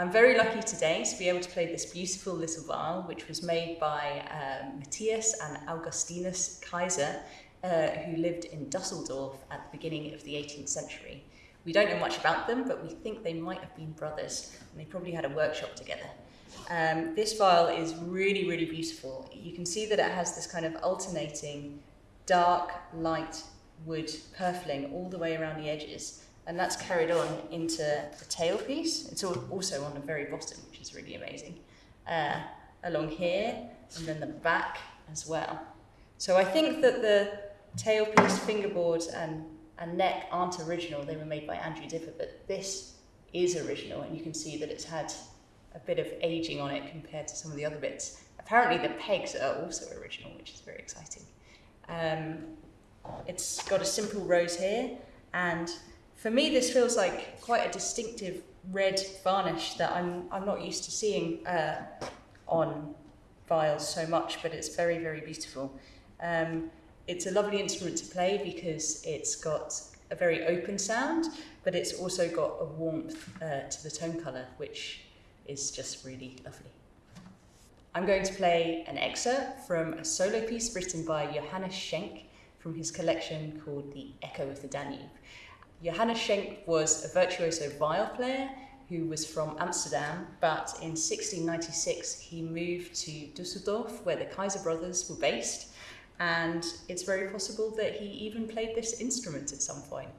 I'm very lucky today to be able to play this beautiful little viol, which was made by um, Matthias and Augustinus Kaiser, uh, who lived in Dusseldorf at the beginning of the 18th century. We don't know much about them, but we think they might have been brothers, and they probably had a workshop together. Um, this viol is really, really beautiful. You can see that it has this kind of alternating dark, light wood purfling all the way around the edges, and that's carried on into the tailpiece. It's also on the very bottom, which is really amazing. Uh, along here, and then the back as well. So I think that the tailpiece, fingerboard, and, and neck aren't original. They were made by Andrew Dipper, but this is original, and you can see that it's had a bit of aging on it compared to some of the other bits. Apparently the pegs are also original, which is very exciting. Um, it's got a simple rose here, and for me, this feels like quite a distinctive red varnish that I'm, I'm not used to seeing uh, on viols so much, but it's very, very beautiful. Um, it's a lovely instrument to play because it's got a very open sound, but it's also got a warmth uh, to the tone colour, which is just really lovely. I'm going to play an excerpt from a solo piece written by Johannes Schenk from his collection called The Echo of the Danube. Johannes Schenk was a virtuoso viol player who was from Amsterdam, but in 1696 he moved to Dusseldorf, where the Kaiser brothers were based, and it's very possible that he even played this instrument at some point.